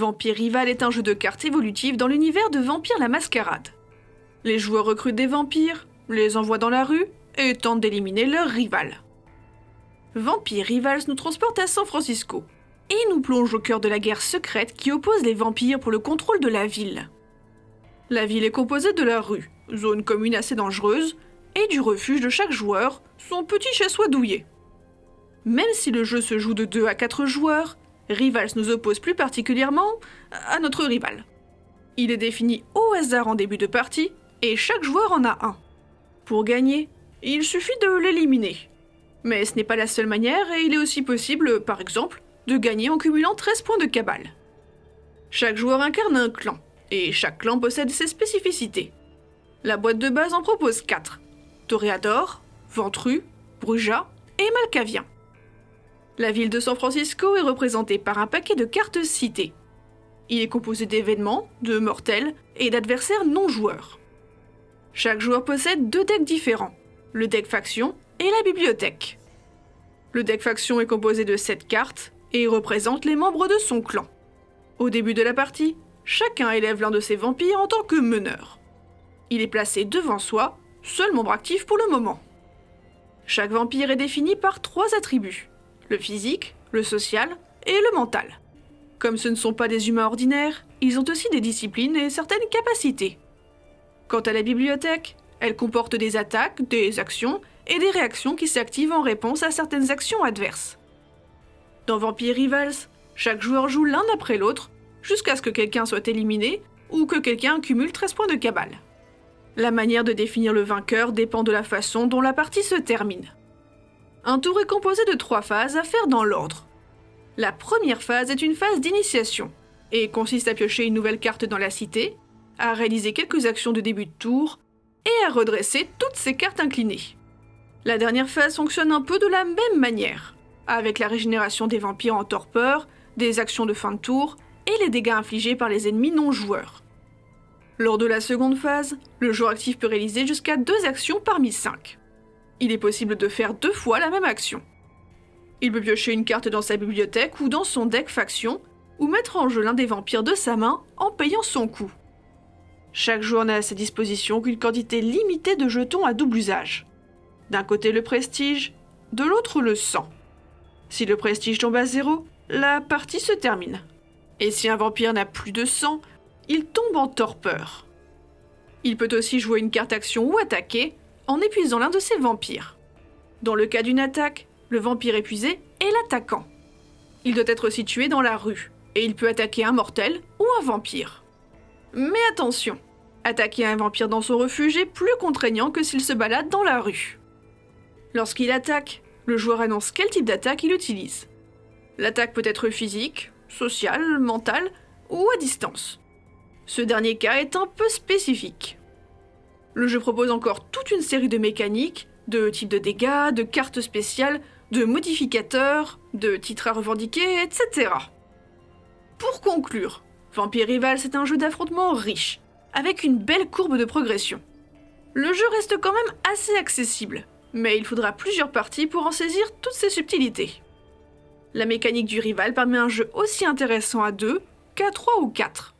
Vampire Rival est un jeu de cartes évolutif dans l'univers de Vampire la Mascarade. Les joueurs recrutent des vampires, les envoient dans la rue et tentent d'éliminer leur rival. Vampire Rivals nous transporte à San Francisco et nous plonge au cœur de la guerre secrète qui oppose les vampires pour le contrôle de la ville. La ville est composée de la rue, zone commune assez dangereuse, et du refuge de chaque joueur, son petit chez-soi douillet. Même si le jeu se joue de 2 à 4 joueurs, Rivals nous oppose plus particulièrement à notre rival. Il est défini au hasard en début de partie, et chaque joueur en a un. Pour gagner, il suffit de l'éliminer. Mais ce n'est pas la seule manière, et il est aussi possible, par exemple, de gagner en cumulant 13 points de cabale. Chaque joueur incarne un clan, et chaque clan possède ses spécificités. La boîte de base en propose 4. Toréador, Ventru, Bruja et Malkavien. La ville de San Francisco est représentée par un paquet de cartes citées. Il est composé d'événements, de mortels et d'adversaires non joueurs. Chaque joueur possède deux decks différents, le deck faction et la bibliothèque. Le deck faction est composé de 7 cartes et représente les membres de son clan. Au début de la partie, chacun élève l'un de ses vampires en tant que meneur. Il est placé devant soi, seul membre actif pour le moment. Chaque vampire est défini par trois attributs le physique, le social et le mental. Comme ce ne sont pas des humains ordinaires, ils ont aussi des disciplines et certaines capacités. Quant à la bibliothèque, elle comporte des attaques, des actions et des réactions qui s'activent en réponse à certaines actions adverses. Dans Vampire Rivals, chaque joueur joue l'un après l'autre jusqu'à ce que quelqu'un soit éliminé ou que quelqu'un cumule 13 points de cabale. La manière de définir le vainqueur dépend de la façon dont la partie se termine. Un tour est composé de trois phases à faire dans l'ordre. La première phase est une phase d'initiation et consiste à piocher une nouvelle carte dans la cité, à réaliser quelques actions de début de tour et à redresser toutes ces cartes inclinées. La dernière phase fonctionne un peu de la même manière, avec la régénération des vampires en torpeur, des actions de fin de tour et les dégâts infligés par les ennemis non joueurs. Lors de la seconde phase, le joueur actif peut réaliser jusqu'à deux actions parmi cinq il est possible de faire deux fois la même action. Il peut piocher une carte dans sa bibliothèque ou dans son deck faction, ou mettre en jeu l'un des vampires de sa main en payant son coût. Chaque joueur n'a à sa disposition qu'une quantité limitée de jetons à double usage. D'un côté le prestige, de l'autre le sang. Si le prestige tombe à zéro, la partie se termine. Et si un vampire n'a plus de sang, il tombe en torpeur. Il peut aussi jouer une carte action ou attaquer, en épuisant l'un de ses vampires. Dans le cas d'une attaque, le vampire épuisé est l'attaquant. Il doit être situé dans la rue, et il peut attaquer un mortel ou un vampire. Mais attention, attaquer un vampire dans son refuge est plus contraignant que s'il se balade dans la rue. Lorsqu'il attaque, le joueur annonce quel type d'attaque il utilise. L'attaque peut être physique, sociale, mentale ou à distance. Ce dernier cas est un peu spécifique. Le jeu propose encore toute une série de mécaniques, de types de dégâts, de cartes spéciales, de modificateurs, de titres à revendiquer, etc. Pour conclure, Vampire Rival c'est un jeu d'affrontement riche, avec une belle courbe de progression. Le jeu reste quand même assez accessible, mais il faudra plusieurs parties pour en saisir toutes ses subtilités. La mécanique du rival permet un jeu aussi intéressant à 2 qu'à 3 ou 4.